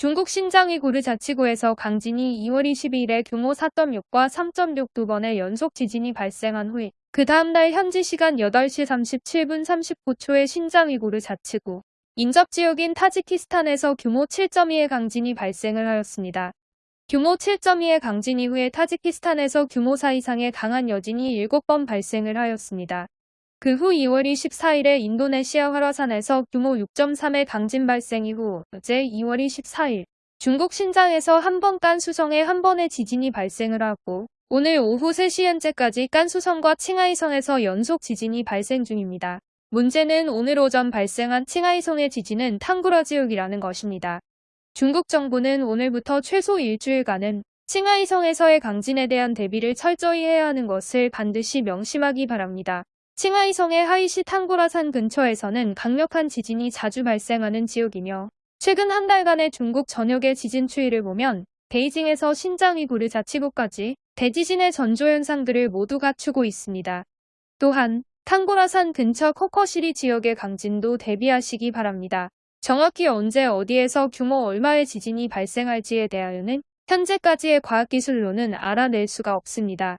중국 신장 위구르 자치구에서 강진이 2월 22일에 규모 4.6과 3.6 두 번의 연속 지진이 발생한 후에 그 다음날 현지 시간 8시 37분 39초에 신장 위구르 자치구 인접지역인 타지키스탄에서 규모 7.2의 강진이 발생을 하였습니다. 규모 7.2의 강진 이후에 타지키스탄에서 규모 4 이상의 강한 여진이 7번 발생을 하였습니다. 그 후 2월 24일에 인도네시아 활화산에서 규모 6.3의 강진 발생 이후 어제 2월 24일 중국 신장에서 한 번 깐 수성에 한 번의 지진이 발생을 하고 오늘 오후 3시 현재까지 깐 수성과 칭하이성에서 연속 지진이 발생 중입니다. 문제는 오늘 오전 발생한 칭하이성의 지진은 탕구라 지역이라는 것입니다. 중국 정부는 오늘부터 최소 일주일간은 칭하이성에서의 강진에 대한 대비를 철저히 해야 하는 것을 반드시 명심하기 바랍니다. 칭하이성의 하이시 탕구라산 근처에서는 강력한 지진이 자주 발생하는 지역이며 최근 한 달간의 중국 전역의 지진 추이를 보면 베이징에서 신장 위구르 자치구까지 대지진의 전조 현상들을 모두 갖추고 있습니다. 또한 탕구라산 근처 코커시리 지역의 강진도 대비하시기 바랍니다. 정확히 언제 어디에서 규모 얼마의 지진이 발생할지에 대하여는 현재까지의 과학기술로는 알아낼 수가 없습니다.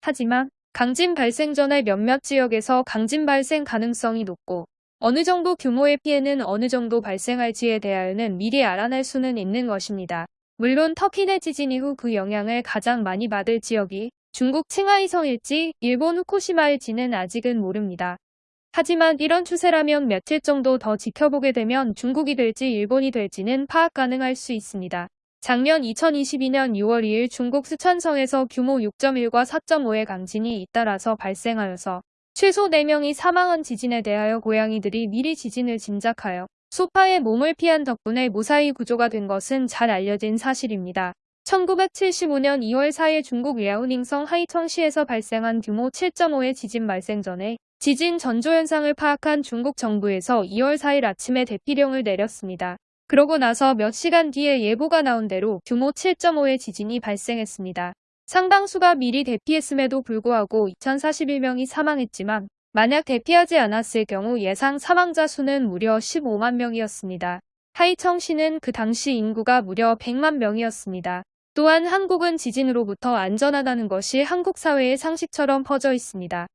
하지만 강진 발생 전에 몇몇 지역에서 강진 발생 가능성이 높고 어느 정도 규모의 피해는 어느 정도 발생할지에 대하여는 미리 알아낼 수는 있는 것입니다. 물론 터키 내 지진 이후 그 영향을 가장 많이 받을 지역이 중국 칭하이성일지 일본 후쿠시마일지는 아직은 모릅니다. 하지만 이런 추세라면 며칠 정도 더 지켜보게 되면 중국이 될지 일본이 될지는 파악 가능할 수 있습니다. 작년 2022년 6월 2일 중국 스촨성에서 규모 6.1과 4.5의 강진이 잇따라서 발생하여서 최소 4명이 사망한 지진에 대하여 고양이들이 미리 지진을 짐작하여 소파에 몸을 피한 덕분에 무사히 구조가 된 것은 잘 알려진 사실입니다. 1975년 2월 4일 중국 야오닝성 하이청시에서 발생한 규모 7.5의 지진 발생 전에 지진 전조 현상을 파악한 중국 정부에서 2월 4일 아침에 대피령을 내렸습니다. 그러고 나서 몇 시간 뒤에 예보가 나온 대로 규모 7.5의 지진이 발생했습니다. 상당수가 미리 대피했음에도 불구하고 2041명이 사망했지만 만약 대피하지 않았을 경우 예상 사망자 수는 무려 15만 명이었습니다. 하이청시는 그 당시 인구가 무려 100만 명이었습니다. 또한 한국은 지진으로부터 안전하다는 것이 한국 사회의 상식처럼 퍼져 있습니다.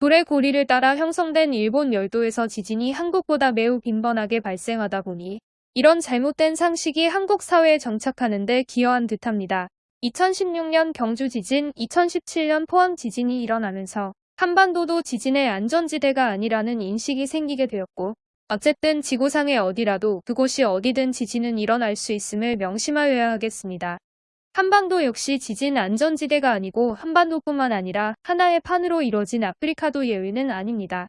불의 고리를 따라 형성된 일본 열도에서 지진이 한국보다 매우 빈번하게 발생하다 보니 이런 잘못된 상식이 한국 사회에 정착하는 데 기여한 듯합니다. 2016년 경주 지진, 2017년 포항 지진이 일어나면서 한반도도 지진의 안전지대가 아니라는 인식이 생기게 되었고 어쨌든 지구상의 어디라도 그곳이 어디든 지진은 일어날 수 있음을 명심하여야 하겠습니다. 한반도 역시 지진 안전지대가 아니고 한반도뿐만 아니라 하나의 판으로 이뤄진 아프리카도 예외는 아닙니다.